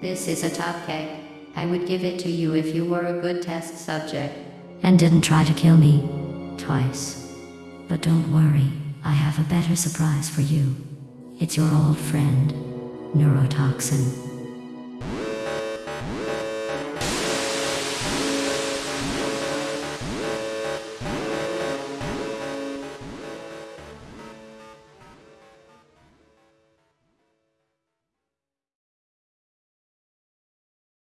This is a top cake. I would give it to you if you were a good test subject. And didn't try to kill me. Twice. But don't worry, I have a better surprise for you. It's your old friend, Neurotoxin.